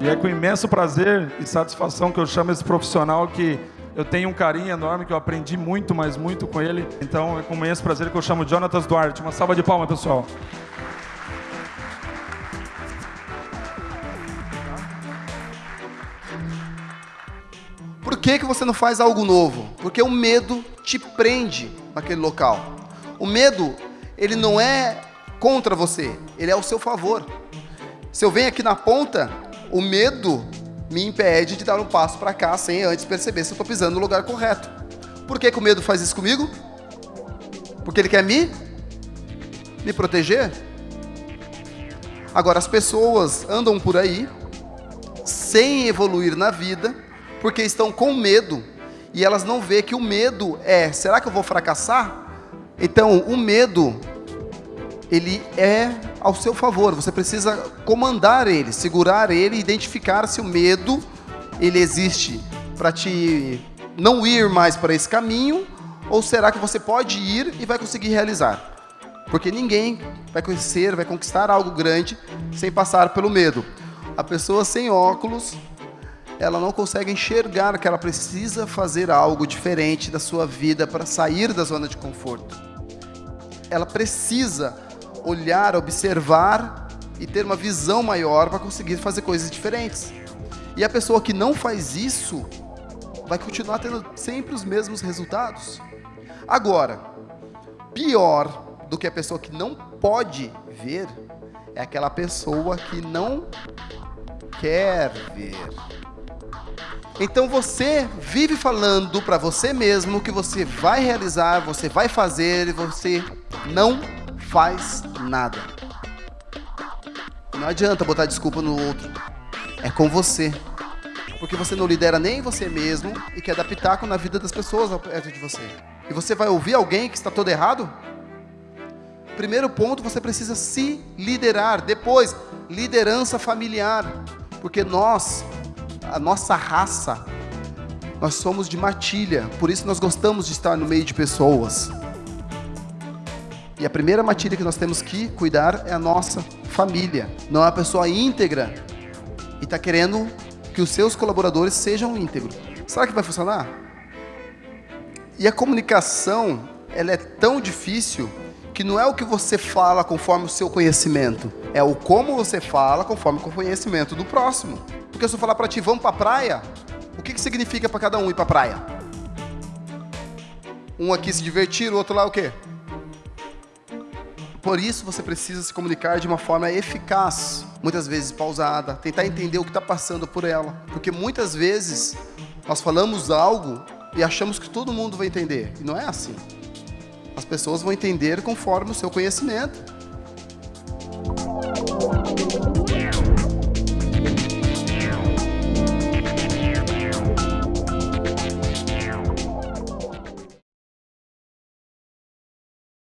E é com imenso prazer e satisfação que eu chamo esse profissional que eu tenho um carinho enorme, que eu aprendi muito, mas muito com ele. Então é com imenso prazer que eu chamo Jonatas Duarte. Uma salva de palmas, pessoal. Por que, que você não faz algo novo? Porque o medo te prende naquele local. O medo, ele não é contra você, ele é ao seu favor. Se eu venho aqui na ponta, o medo me impede de dar um passo para cá sem antes perceber se eu estou pisando no lugar correto. Por que, que o medo faz isso comigo? Porque ele quer me, me proteger? Agora, as pessoas andam por aí sem evoluir na vida porque estão com medo e elas não vê que o medo é, será que eu vou fracassar? Então, o medo ele é ao seu favor. Você precisa comandar ele, segurar ele, identificar se o medo ele existe para te não ir mais para esse caminho ou será que você pode ir e vai conseguir realizar? Porque ninguém vai conhecer, vai conquistar algo grande sem passar pelo medo. A pessoa sem óculos, ela não consegue enxergar que ela precisa fazer algo diferente da sua vida para sair da zona de conforto. Ela precisa olhar, observar e ter uma visão maior para conseguir fazer coisas diferentes. E a pessoa que não faz isso vai continuar tendo sempre os mesmos resultados. Agora, pior do que a pessoa que não pode ver é aquela pessoa que não quer ver. Então você vive falando para você mesmo que você vai realizar, você vai fazer e você não faz nada. Não adianta botar desculpa no outro. É com você. Porque você não lidera nem você mesmo e quer dar pitaco na vida das pessoas perto de você. E você vai ouvir alguém que está todo errado? Primeiro ponto, você precisa se liderar. Depois, liderança familiar. Porque nós, a nossa raça, nós somos de matilha. Por isso nós gostamos de estar no meio de pessoas. E a primeira matilha que nós temos que cuidar é a nossa família. Não é a pessoa íntegra e está querendo que os seus colaboradores sejam íntegros. Será que vai funcionar? E a comunicação, ela é tão difícil que não é o que você fala conforme o seu conhecimento, é o como você fala conforme o conhecimento do próximo. Porque se eu falar para ti, vamos para a praia, o que, que significa para cada um ir para a praia? Um aqui se divertir, o outro lá o quê? Por isso você precisa se comunicar de uma forma eficaz, muitas vezes pausada, tentar entender o que está passando por ela. Porque muitas vezes nós falamos algo e achamos que todo mundo vai entender. E não é assim. As pessoas vão entender conforme o seu conhecimento.